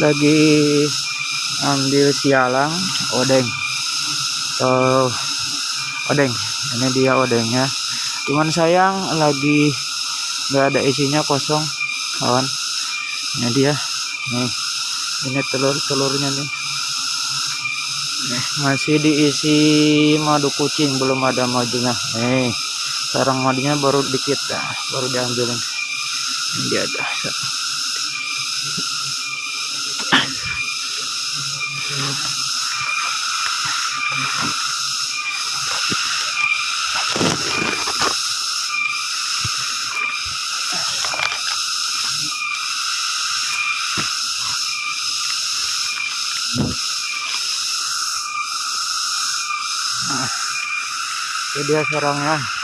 lagi ambil sialang odeng. Atau odeng. Ini dia odengnya. Cuman sayang lagi nggak ada isinya kosong kawan. Ini dia. Nih. Ini telur-telurnya nih. Nih masih diisi madu kucing belum ada madunya. Nih sarang madunya baru dikit nah, baru diambilin. Ini dia ada Nah, ini dia sarangnya.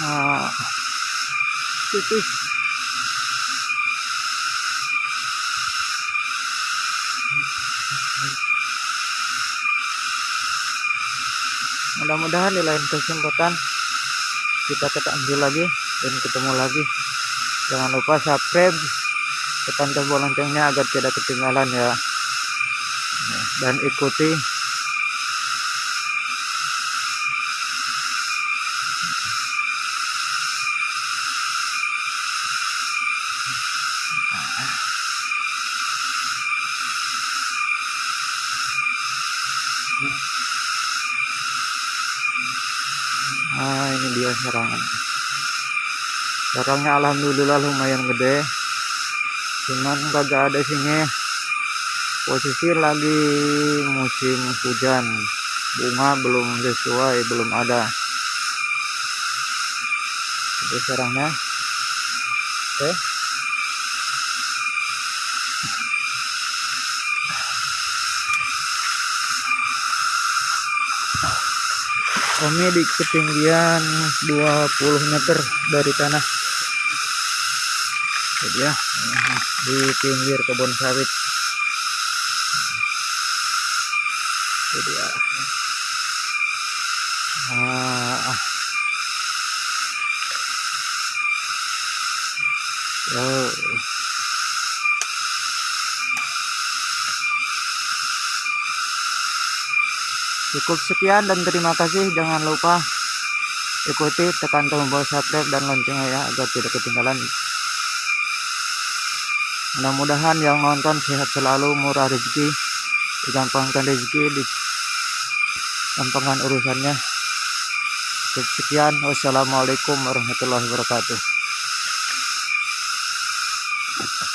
Nah, tipis. mudah-mudahan di lain kesempatan kita ambil lagi dan ketemu lagi jangan lupa subscribe tekan tombol loncengnya agar tidak ketinggalan ya dan ikuti Nah ini dia sarangnya Sarangnya alhamdulillah lumayan gede. Cuman kagak ada sini. Posisi lagi musim hujan. Bunga belum sesuai belum ada. Ini sarangnya Oke kami di ketinggian 20 meter dari tanah jadi ya di pinggir kebun sawit jadi ya ah. Oh. Cukup sekian dan terima kasih. Jangan lupa ikuti tekan tombol subscribe dan loncengnya ya agar tidak ketinggalan. Mudah-mudahan yang nonton sehat selalu murah rezeki digampangkan rezeki di gampangkan urusannya. Cukup sekian. Wassalamualaikum warahmatullahi wabarakatuh